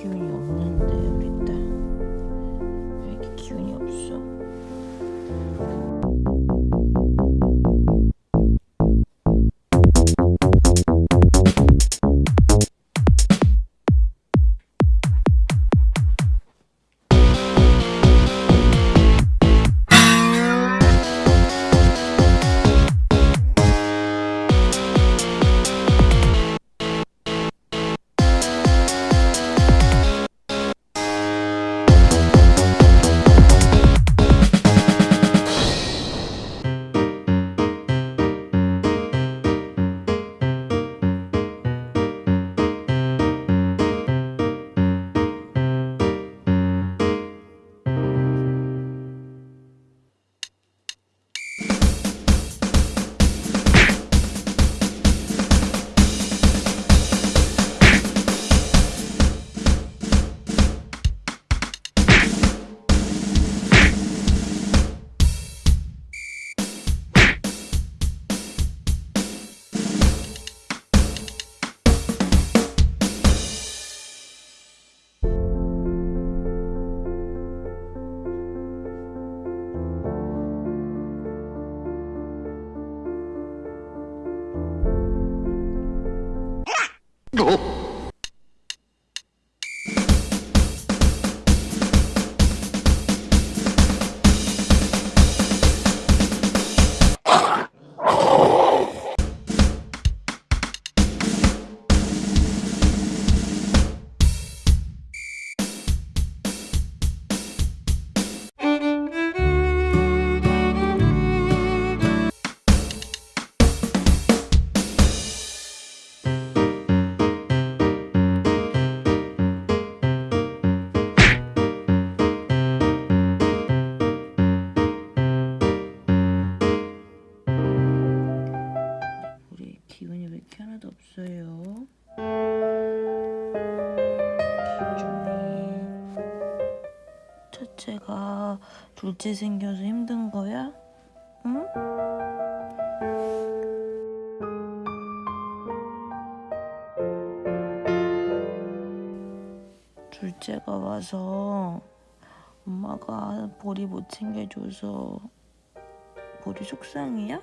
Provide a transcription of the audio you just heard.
기운이 없는데. 이렇게 하나도 없어요. 기분이 첫째가 둘째 생겨서 힘든 거야? 응? 둘째가 와서 엄마가 보리 못 챙겨줘서 보리 속상해요?